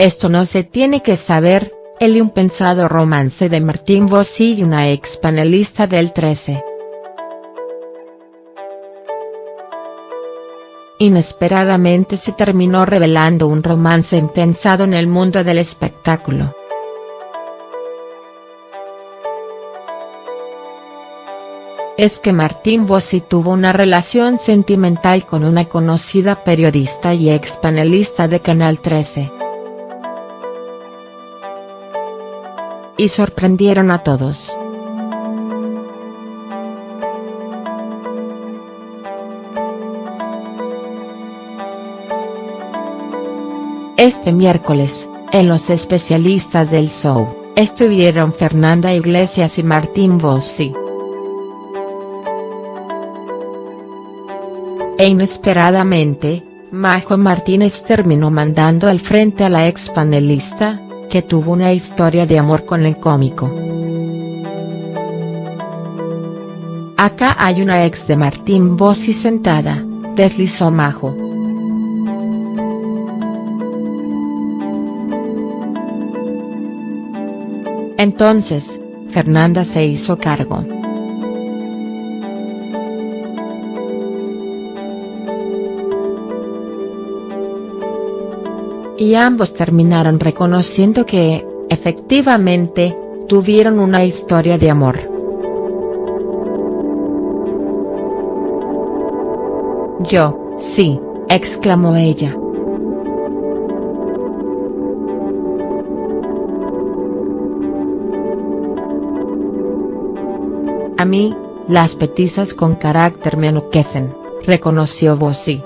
Esto no se tiene que saber, el impensado romance de Martín Bossi y una ex panelista del 13. Inesperadamente se terminó revelando un romance impensado en el mundo del espectáculo. es que Martín Bossi tuvo una relación sentimental con una conocida periodista y ex panelista de Canal 13. Y sorprendieron a todos. Este miércoles, en los especialistas del show, estuvieron Fernanda Iglesias y Martín Bossi. E inesperadamente, Majo Martínez terminó mandando al frente a la ex panelista, que tuvo una historia de amor con el cómico. Acá hay una ex de Martín Bossi sentada, deslizó Majo. Entonces, Fernanda se hizo cargo. Y ambos terminaron reconociendo que, efectivamente, tuvieron una historia de amor. Yo, sí, exclamó ella. A mí, las petizas con carácter me enloquecen, reconoció Bossi.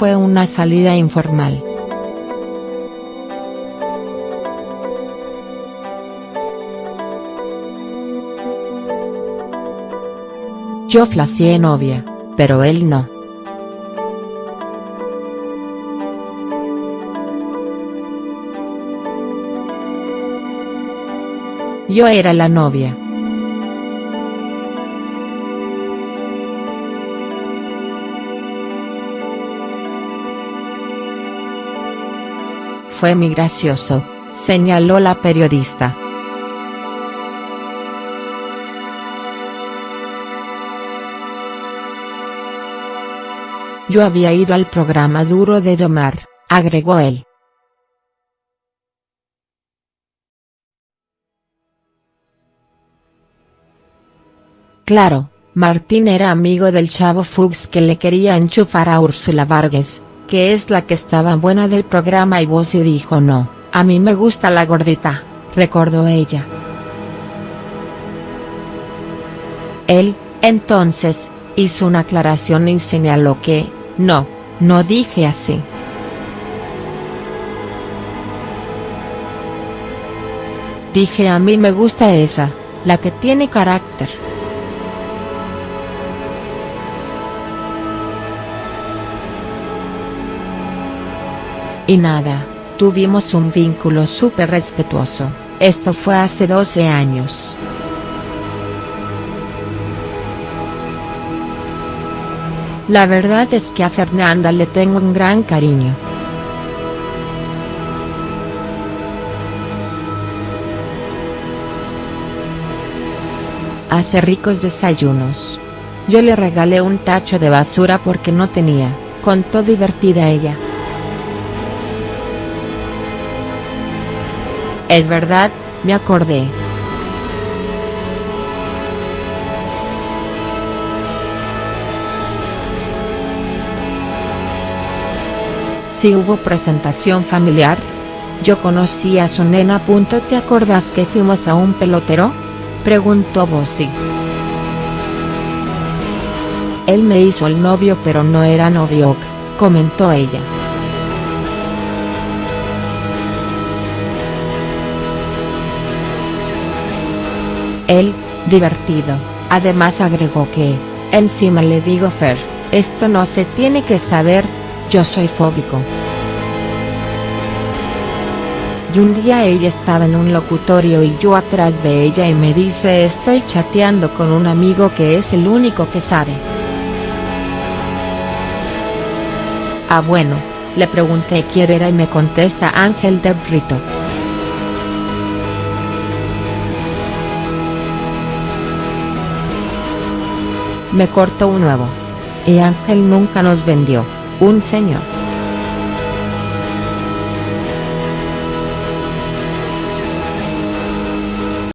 Fue una salida informal. Yo flacié novia, pero él no. Yo era la novia. Fue muy gracioso, señaló la periodista. Yo había ido al programa Duro de Domar, agregó él. Claro, Martín era amigo del chavo Fuchs que le quería enchufar a Úrsula Vargas, que es la que estaba buena del programa y Bossi dijo no, a mí me gusta la gordita, recordó ella. Él, entonces, hizo una aclaración y señaló que, no, no dije así. Dije a mí me gusta esa, la que tiene carácter. Y nada, tuvimos un vínculo súper respetuoso, esto fue hace 12 años. La verdad es que a Fernanda le tengo un gran cariño. Hace ricos desayunos. Yo le regalé un tacho de basura porque no tenía, contó divertida ella. Es verdad, me acordé. Si hubo presentación familiar. Yo conocí a su nena. ¿Te acordás que fuimos a un pelotero? Preguntó Bossi. Él me hizo el novio pero no era novio, comentó ella. Él, divertido, además agregó que, encima le digo Fer, esto no se tiene que saber, yo soy fóbico. Y un día ella estaba en un locutorio y yo atrás de ella y me dice estoy chateando con un amigo que es el único que sabe. Ah bueno, le pregunté quién era y me contesta Ángel de Brito. Me cortó un nuevo. Y Ángel nunca nos vendió, un señor.